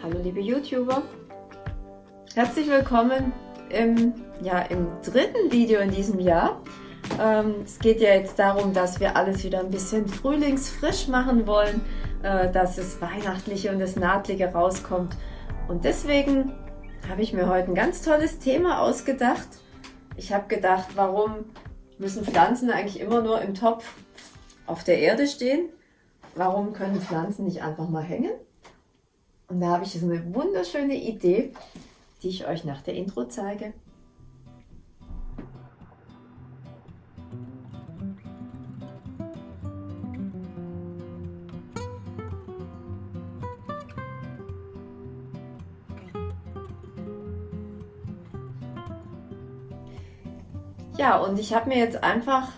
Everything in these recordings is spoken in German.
Hallo liebe YouTuber, herzlich willkommen im, ja, im dritten Video in diesem Jahr. Ähm, es geht ja jetzt darum, dass wir alles wieder ein bisschen frühlingsfrisch machen wollen, äh, dass es Weihnachtliche und das Nahtliche rauskommt. Und deswegen habe ich mir heute ein ganz tolles Thema ausgedacht. Ich habe gedacht, warum müssen Pflanzen eigentlich immer nur im Topf auf der Erde stehen? Warum können Pflanzen nicht einfach mal hängen? Und da habe ich so eine wunderschöne Idee, die ich euch nach der Intro zeige. Ja, und ich habe mir jetzt einfach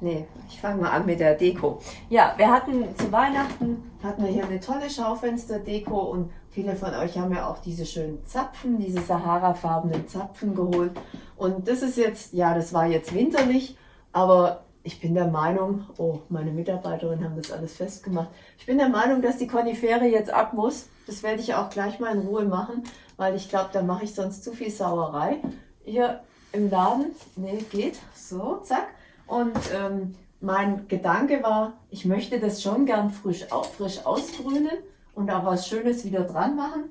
Nee, ich fange mal an mit der Deko. Ja, wir hatten zu Weihnachten, hatten wir hier eine tolle Schaufenster-Deko und viele von euch haben ja auch diese schönen Zapfen, diese Sahara-farbenen Zapfen geholt. Und das ist jetzt, ja, das war jetzt winterlich, aber ich bin der Meinung, oh, meine Mitarbeiterinnen haben das alles festgemacht. Ich bin der Meinung, dass die Konifere jetzt ab muss. Das werde ich auch gleich mal in Ruhe machen, weil ich glaube, da mache ich sonst zu viel Sauerei. Hier im Laden, nee, geht, so, zack. Und ähm, mein Gedanke war, ich möchte das schon gern frisch, frisch ausgrünen und auch was Schönes wieder dran machen.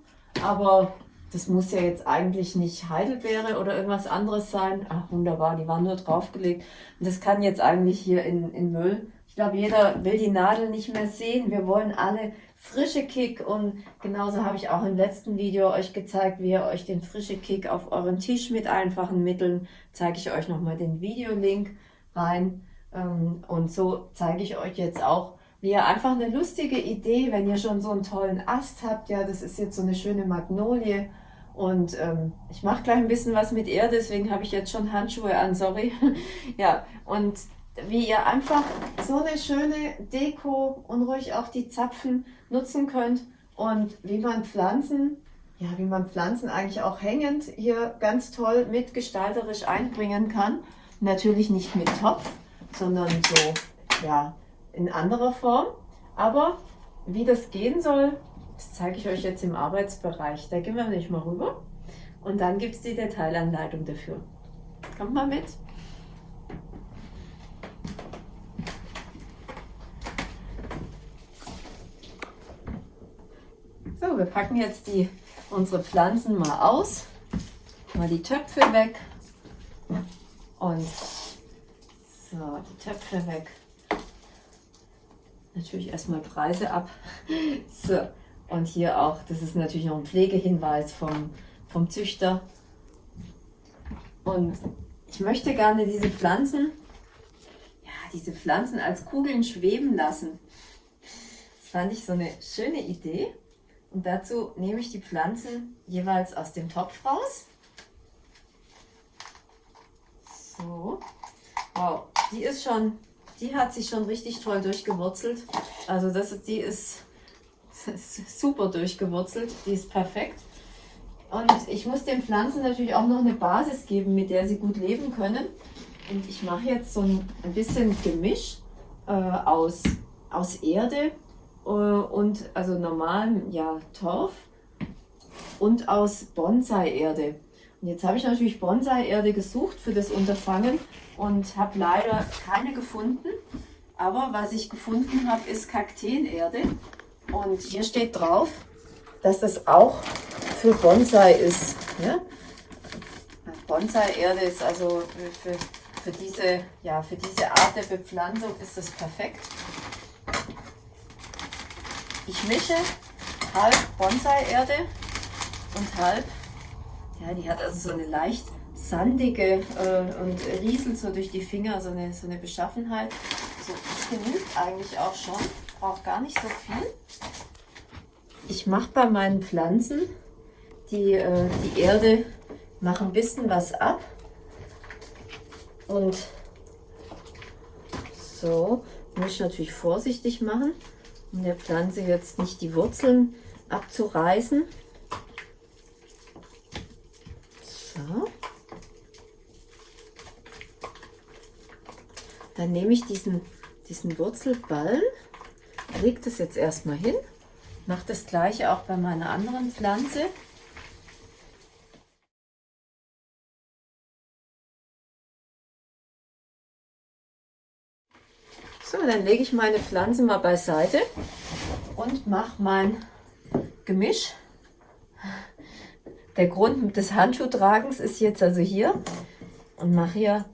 Aber das muss ja jetzt eigentlich nicht Heidelbeere oder irgendwas anderes sein. Ach, wunderbar, die waren nur draufgelegt. Und das kann jetzt eigentlich hier in, in Müll. Ich glaube, jeder will die Nadel nicht mehr sehen. Wir wollen alle frische Kick und genauso habe ich auch im letzten Video euch gezeigt, wie ihr euch den frische Kick auf euren Tisch mit einfachen Mitteln, zeige ich euch nochmal den Videolink rein. Ähm, und so zeige ich euch jetzt auch, wie ihr einfach eine lustige Idee, wenn ihr schon so einen tollen Ast habt, ja, das ist jetzt so eine schöne Magnolie und ähm, ich mache gleich ein bisschen was mit Erde, deswegen habe ich jetzt schon Handschuhe an, sorry. ja, und wie ihr einfach so eine schöne Deko und ruhig auch die Zapfen nutzen könnt und wie man Pflanzen, ja, wie man Pflanzen eigentlich auch hängend hier ganz toll mitgestalterisch einbringen kann. Natürlich nicht mit Topf, sondern so ja, in anderer Form. Aber wie das gehen soll, das zeige ich euch jetzt im Arbeitsbereich. Da gehen wir nicht mal rüber. Und dann gibt es die Detailanleitung dafür. Kommt mal mit. So, wir packen jetzt die, unsere Pflanzen mal aus. Mal die Töpfe weg. Und so, die Töpfe weg. Natürlich erstmal Preise ab. So, und hier auch, das ist natürlich noch ein Pflegehinweis vom, vom Züchter. Und ich möchte gerne diese Pflanzen, ja, diese Pflanzen als Kugeln schweben lassen. Das fand ich so eine schöne Idee. Und dazu nehme ich die Pflanzen jeweils aus dem Topf raus. So. Wow, die ist schon, die hat sich schon richtig toll durchgewurzelt. Also das die ist, ist super durchgewurzelt. Die ist perfekt. Und ich muss den Pflanzen natürlich auch noch eine Basis geben, mit der sie gut leben können. Und ich mache jetzt so ein, ein bisschen Gemisch äh, aus, aus Erde äh, und also normalem ja, Torf und aus Bonsai-Erde. Jetzt habe ich natürlich Bonsai-Erde gesucht für das Unterfangen und habe leider keine gefunden. Aber was ich gefunden habe, ist Kakteenerde. Und hier steht drauf, dass das auch für Bonsai ist. Ja? Bonsai-Erde ist also für, für, diese, ja, für diese Art der Bepflanzung ist das perfekt. Ich mische halb Bonsai-Erde und halb ja, die hat also so eine leicht sandige äh, und rieselt so durch die Finger, so eine, so eine Beschaffenheit. So, das genügt eigentlich auch schon, braucht gar nicht so viel. Ich mache bei meinen Pflanzen die, äh, die Erde, mache ein bisschen was ab und so, muss ich natürlich vorsichtig machen, um der Pflanze jetzt nicht die Wurzeln abzureißen. So. Dann nehme ich diesen, diesen Wurzelballen, lege das jetzt erstmal hin mache das gleiche auch bei meiner anderen Pflanze. So, dann lege ich meine Pflanze mal beiseite und mache mein Gemisch. Der Grund des Handschuhtragens ist jetzt also hier und mache hier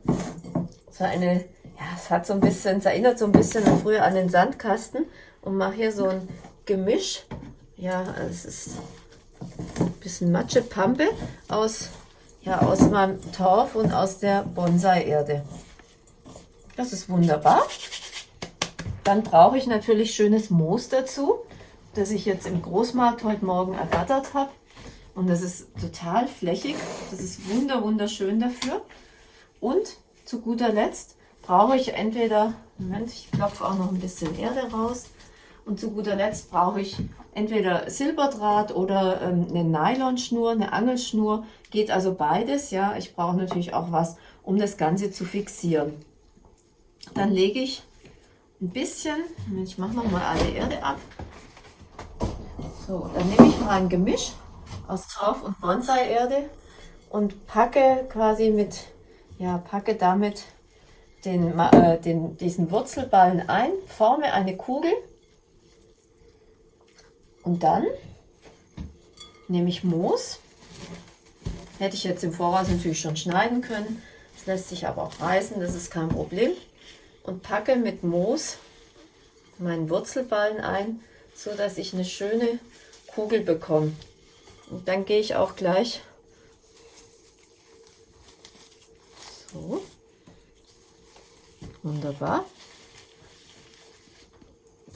so eine, ja, es hat so ein bisschen, es erinnert so ein bisschen früher an den Sandkasten und mache hier so ein Gemisch. Ja, es ist ein bisschen Matschepampe aus, ja, aus meinem Torf und aus der Bonsai-Erde. Das ist wunderbar. Dann brauche ich natürlich schönes Moos dazu, das ich jetzt im Großmarkt heute Morgen ergattert habe. Und das ist total flächig. Das ist wunder wunderschön dafür. Und zu guter Letzt brauche ich entweder, Moment, ich klopfe auch noch ein bisschen Erde raus. Und zu guter Letzt brauche ich entweder Silberdraht oder ähm, eine Nylonschnur, eine Angelschnur. Geht also beides. Ja, ich brauche natürlich auch was, um das Ganze zu fixieren. Dann lege ich ein bisschen, ich mache noch mal alle Erde ab. So, dann nehme ich mal ein Gemisch aus Torf und Bonsai-Erde und packe quasi mit, ja, packe damit den, äh, den, diesen Wurzelballen ein, forme eine Kugel und dann nehme ich Moos. Hätte ich jetzt im Voraus natürlich schon schneiden können. Das lässt sich aber auch reißen, das ist kein Problem und packe mit Moos meinen Wurzelballen ein, so dass ich eine schöne Kugel bekomme. Und dann gehe ich auch gleich so. Wunderbar.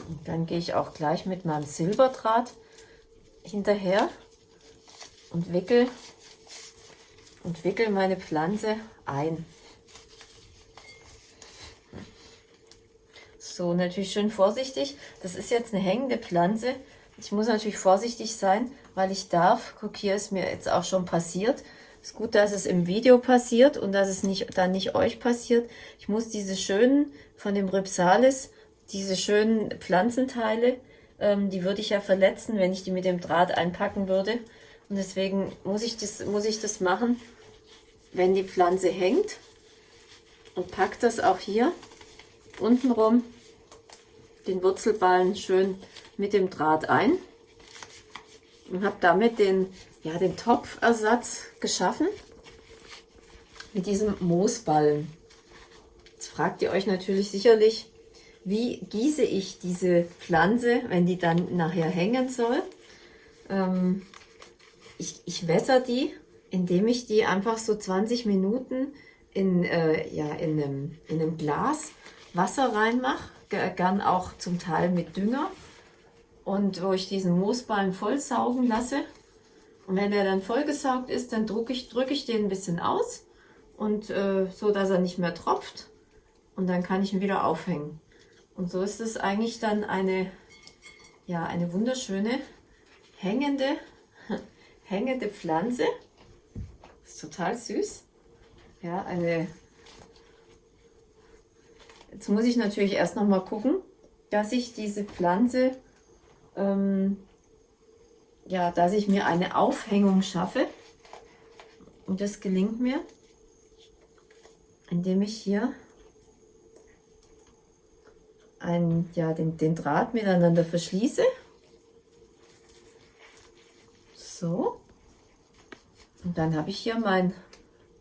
Und dann gehe ich auch gleich mit meinem Silberdraht hinterher und wickel und wickel meine Pflanze ein. So, natürlich schön vorsichtig. Das ist jetzt eine hängende Pflanze. Ich muss natürlich vorsichtig sein, weil ich darf, guck, hier ist mir jetzt auch schon passiert. Ist gut, dass es im Video passiert und dass es nicht dann nicht euch passiert. Ich muss diese schönen, von dem Rhipsalis, diese schönen Pflanzenteile, ähm, die würde ich ja verletzen, wenn ich die mit dem Draht einpacken würde. Und deswegen muss ich das, muss ich das machen, wenn die Pflanze hängt. Und pack das auch hier unten rum den Wurzelballen schön mit dem Draht ein und habe damit den, ja, den Topfersatz geschaffen mit diesem Moosballen. Jetzt fragt ihr euch natürlich sicherlich, wie gieße ich diese Pflanze, wenn die dann nachher hängen soll. Ähm, ich, ich wässer die, indem ich die einfach so 20 Minuten in, äh, ja, in, einem, in einem Glas Wasser reinmache gern auch zum Teil mit Dünger und wo ich diesen Moosballen voll saugen lasse. Und wenn er dann vollgesaugt ist, dann drücke ich, drück ich den ein bisschen aus und äh, so, dass er nicht mehr tropft. Und dann kann ich ihn wieder aufhängen. Und so ist es eigentlich dann eine, ja, eine wunderschöne hängende, hängende Pflanze. Ist total süß. Ja, eine Jetzt muss ich natürlich erst noch mal gucken, dass ich diese Pflanze, ähm, ja, dass ich mir eine Aufhängung schaffe. Und das gelingt mir, indem ich hier ein, ja, den, den Draht miteinander verschließe. So. Und dann habe ich hier mein,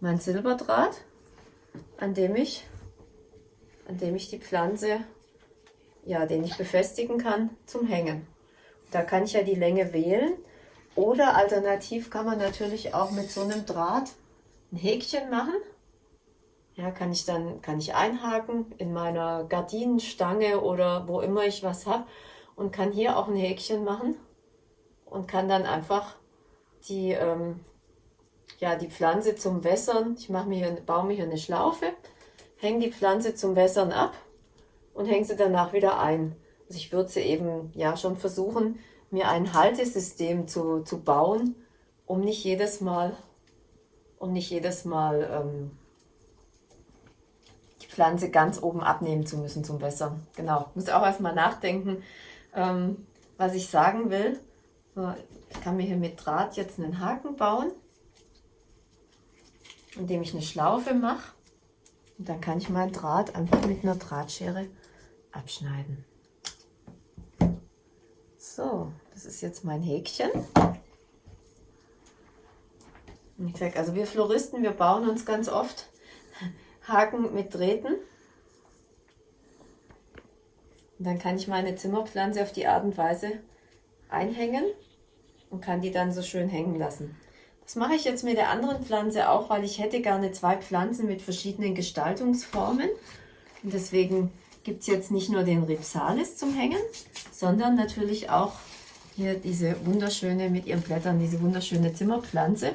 mein Silberdraht, an dem ich an dem ich die Pflanze, ja, den ich befestigen kann, zum Hängen. Da kann ich ja die Länge wählen. Oder alternativ kann man natürlich auch mit so einem Draht ein Häkchen machen. Ja, kann ich dann kann ich einhaken in meiner Gardinenstange oder wo immer ich was habe und kann hier auch ein Häkchen machen und kann dann einfach die, ähm, ja, die Pflanze zum Wässern, ich mache mir hier, baue mir hier eine Schlaufe, hänge die Pflanze zum Wässern ab und hänge sie danach wieder ein. Ich würde sie eben ja schon versuchen, mir ein Haltesystem zu, zu bauen, um nicht jedes Mal, um nicht jedes Mal ähm, die Pflanze ganz oben abnehmen zu müssen zum Wässern. Genau, muss auch erstmal nachdenken, ähm, was ich sagen will, ich kann mir hier mit Draht jetzt einen Haken bauen, indem ich eine Schlaufe mache. Und dann kann ich meinen Draht einfach mit einer Drahtschere abschneiden. So, das ist jetzt mein Häkchen. Und ich sage, also wir Floristen, wir bauen uns ganz oft Haken mit Drähten. Und dann kann ich meine Zimmerpflanze auf die Art und Weise einhängen und kann die dann so schön hängen lassen. Das mache ich jetzt mit der anderen Pflanze auch, weil ich hätte gerne zwei Pflanzen mit verschiedenen Gestaltungsformen. Und deswegen gibt es jetzt nicht nur den Ripsalis zum Hängen, sondern natürlich auch hier diese wunderschöne, mit ihren Blättern, diese wunderschöne Zimmerpflanze.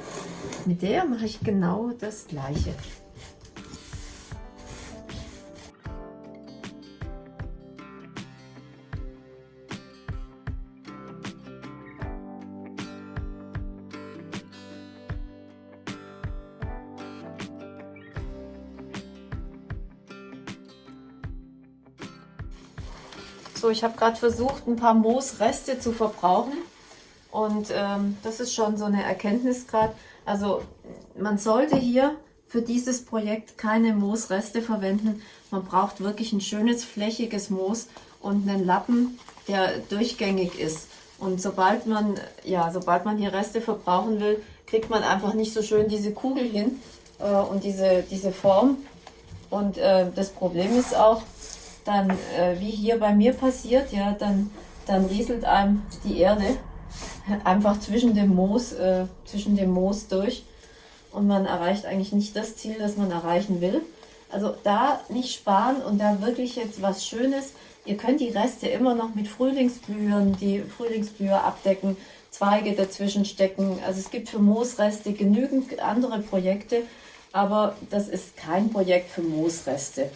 Mit der mache ich genau das gleiche. Ich habe gerade versucht, ein paar Moosreste zu verbrauchen. Und ähm, das ist schon so eine Erkenntnis gerade. Also man sollte hier für dieses Projekt keine Moosreste verwenden. Man braucht wirklich ein schönes flächiges Moos und einen Lappen, der durchgängig ist. Und sobald man, ja, sobald man hier Reste verbrauchen will, kriegt man einfach nicht so schön diese Kugel hin äh, und diese, diese Form. Und äh, das Problem ist auch, dann, äh, wie hier bei mir passiert, ja, dann, dann rieselt einem die Erde einfach zwischen dem Moos, äh, zwischen dem Moos durch und man erreicht eigentlich nicht das Ziel, das man erreichen will. Also da nicht sparen und da wirklich jetzt was Schönes. Ihr könnt die Reste immer noch mit Frühlingsblühern, die Frühlingsblüher abdecken, Zweige dazwischen stecken. Also es gibt für Moosreste genügend andere Projekte, aber das ist kein Projekt für Moosreste.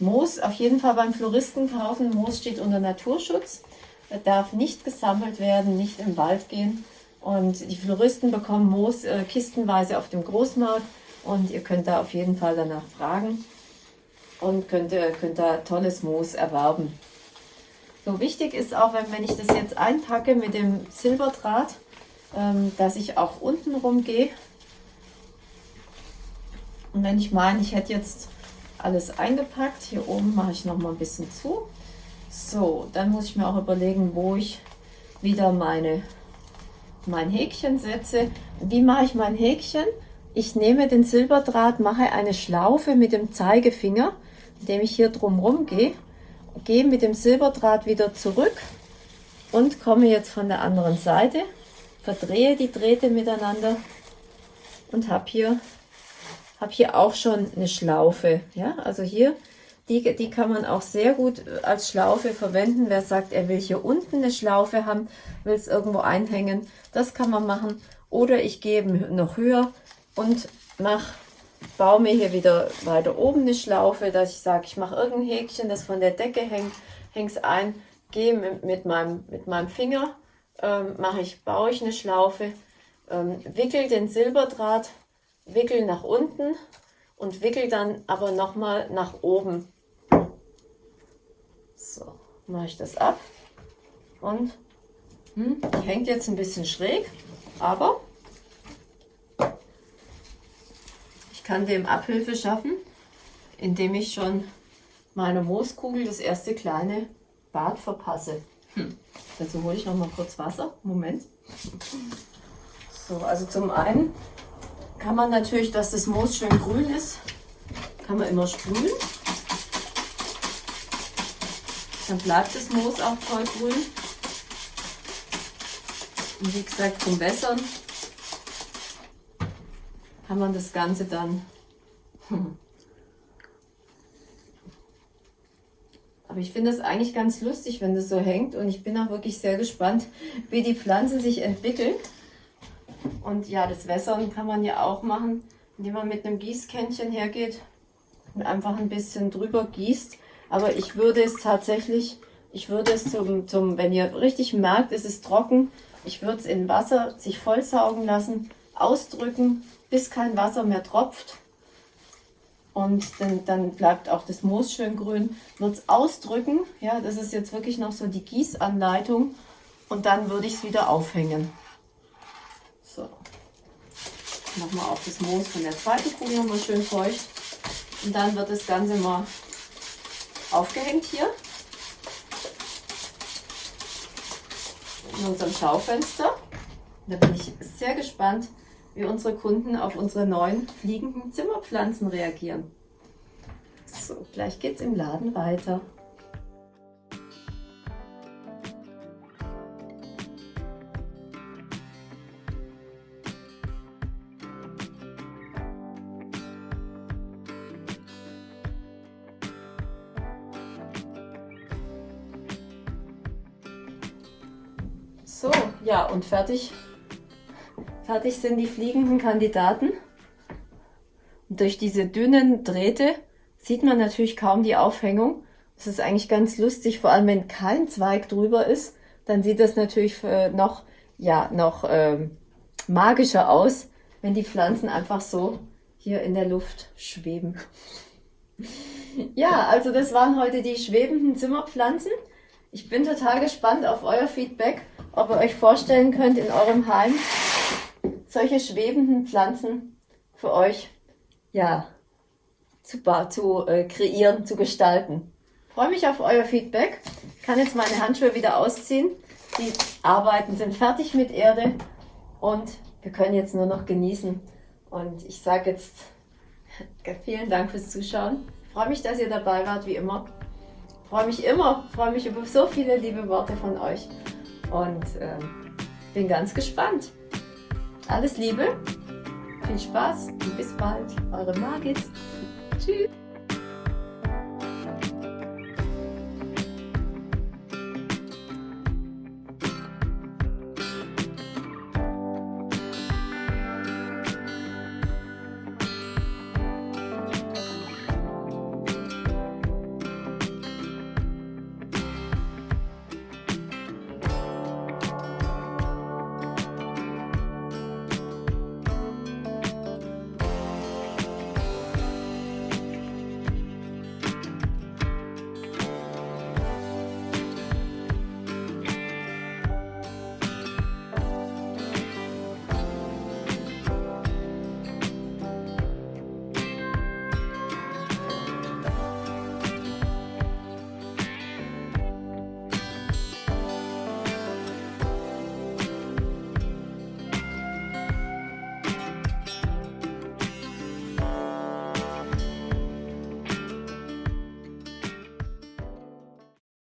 Moos auf jeden Fall beim Floristen kaufen. Moos steht unter Naturschutz. Darf nicht gesammelt werden, nicht im Wald gehen. Und die Floristen bekommen Moos äh, kistenweise auf dem Großmarkt. Und ihr könnt da auf jeden Fall danach fragen und könnt, äh, könnt da tolles Moos erwerben. So wichtig ist auch, wenn, wenn ich das jetzt einpacke mit dem Silberdraht, ähm, dass ich auch unten rumgehe. Und wenn ich meine, ich hätte jetzt alles eingepackt. Hier oben mache ich noch mal ein bisschen zu. So, dann muss ich mir auch überlegen, wo ich wieder meine, mein Häkchen setze. Wie mache ich mein Häkchen? Ich nehme den Silberdraht, mache eine Schlaufe mit dem Zeigefinger, indem ich hier drumherum gehe, gehe mit dem Silberdraht wieder zurück und komme jetzt von der anderen Seite, verdrehe die Drähte miteinander und habe hier habe hier auch schon eine Schlaufe. Ja, also hier, die, die kann man auch sehr gut als Schlaufe verwenden. Wer sagt, er will hier unten eine Schlaufe haben, will es irgendwo einhängen, das kann man machen. Oder ich gehe noch höher und mache baue mir hier wieder weiter oben eine Schlaufe, dass ich sage, ich mache irgendein Häkchen, das von der Decke hängt, hänge es ein, gehe mit, mit, meinem, mit meinem Finger, ähm, mache ich, baue ich eine Schlaufe, ähm, wickel den Silberdraht wickel nach unten und wickel dann aber nochmal nach oben. So, mache ich das ab und hm, die hängt jetzt ein bisschen schräg, aber ich kann dem Abhilfe schaffen, indem ich schon meine Mooskugel das erste kleine Bad verpasse. Hm. Dazu hole ich noch mal kurz Wasser. Moment. So, also zum einen kann man natürlich, dass das Moos schön grün ist, kann man immer sprühen. Dann bleibt das Moos auch voll grün. Und wie gesagt, zum Wässern kann man das Ganze dann... Aber ich finde das eigentlich ganz lustig, wenn das so hängt. Und ich bin auch wirklich sehr gespannt, wie die Pflanze sich entwickelt. Und ja, das Wässern kann man ja auch machen, indem man mit einem Gießkännchen hergeht und einfach ein bisschen drüber gießt. Aber ich würde es tatsächlich, ich würde es zum, zum wenn ihr richtig merkt, es ist trocken, ich würde es in Wasser sich vollsaugen lassen, ausdrücken, bis kein Wasser mehr tropft. Und dann, dann bleibt auch das Moos schön grün. Wird es ausdrücken, ja, das ist jetzt wirklich noch so die Gießanleitung. und dann würde ich es wieder aufhängen. Nochmal auf das Moos von der zweiten Kugel nochmal schön feucht. Und dann wird das Ganze mal aufgehängt hier. In unserem Schaufenster. Da bin ich sehr gespannt, wie unsere Kunden auf unsere neuen fliegenden Zimmerpflanzen reagieren. So, gleich geht's im Laden weiter. So, ja, und fertig. Fertig sind die fliegenden Kandidaten. Und durch diese dünnen Drähte sieht man natürlich kaum die Aufhängung. Das ist eigentlich ganz lustig, vor allem wenn kein Zweig drüber ist, dann sieht das natürlich noch, ja, noch ähm, magischer aus, wenn die Pflanzen einfach so hier in der Luft schweben. ja, also das waren heute die schwebenden Zimmerpflanzen. Ich bin total gespannt auf euer Feedback, ob ihr euch vorstellen könnt, in eurem Heim solche schwebenden Pflanzen für euch ja, zu, zu äh, kreieren, zu gestalten. Freue mich auf euer Feedback. Kann jetzt meine Handschuhe wieder ausziehen. Die Arbeiten sind fertig mit Erde und wir können jetzt nur noch genießen. Und ich sage jetzt vielen Dank fürs Zuschauen. Ich freue mich, dass ihr dabei wart, wie immer. Ich freue mich immer, freue mich über so viele liebe Worte von euch und äh, bin ganz gespannt. Alles Liebe, viel Spaß und bis bald. Eure Margit. Tschüss.